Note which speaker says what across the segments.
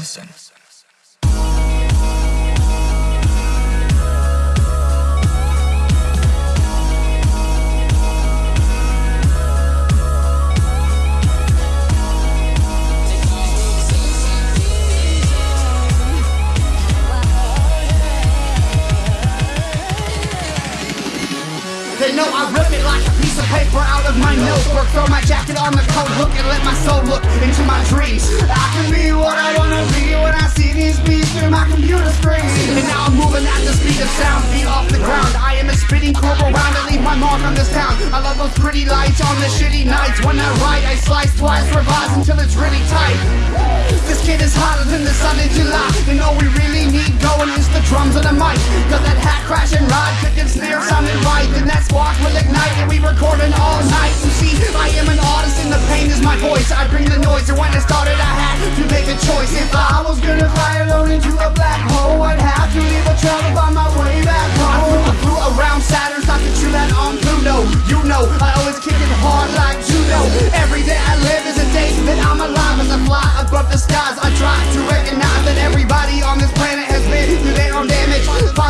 Speaker 1: listen. They know I rip it like a piece of paper out of my notebook Throw my jacket on the coat hook and let my soul look into my dreams I pretty lights on the shitty nights. When I write I slice twice, revise until it's really tight. This kid is hotter than the sun in July. And all we really need going is the drums and the mic. Cause that hat crash and ride, kick and snare sounding right. Then that spark will ignite and we recording all night. You see, I am an artist and the pain is my voice. I bring the noise and when I started I had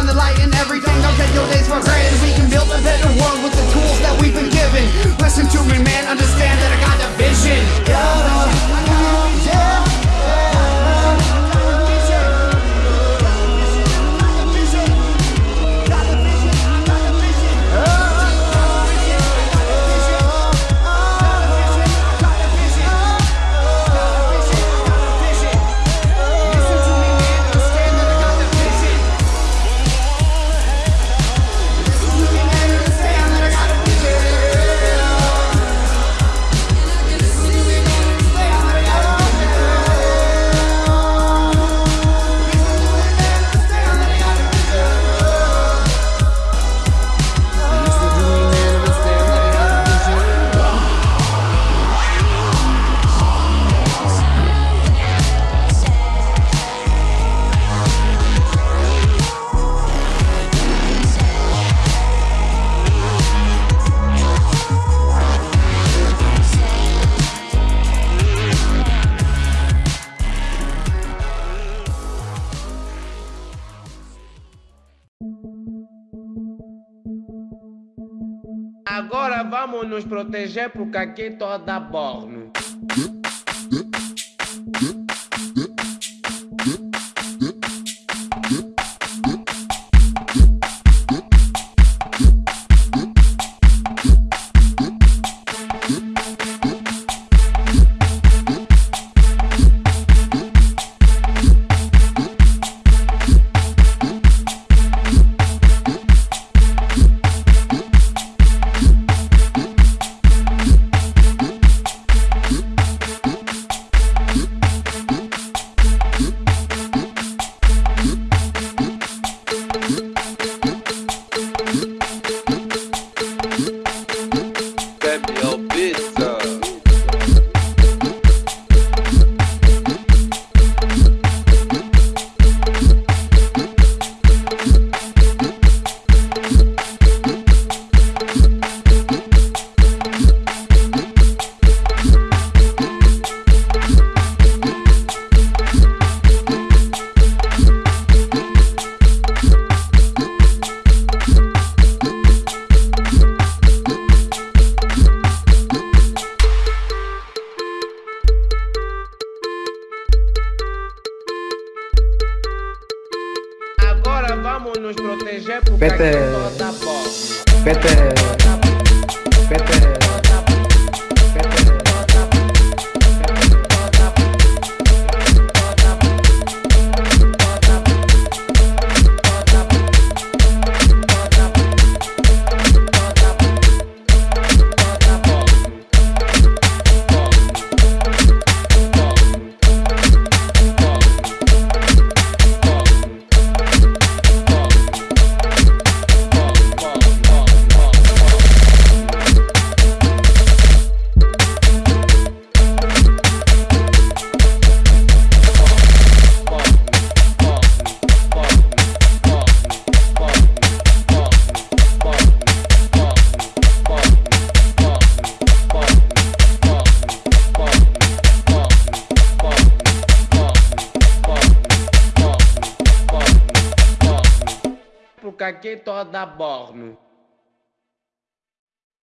Speaker 1: Find the light in everything, don't take your days for granted. We can build a better world with the tools that we've been given. Listen to me man, understand that I got the vision
Speaker 2: Agora vamos nos proteger porque aqui toda borno. Vamos nos proteger porque
Speaker 3: Pete.
Speaker 2: aqui toda
Speaker 3: pete,
Speaker 2: caquetó da Borno.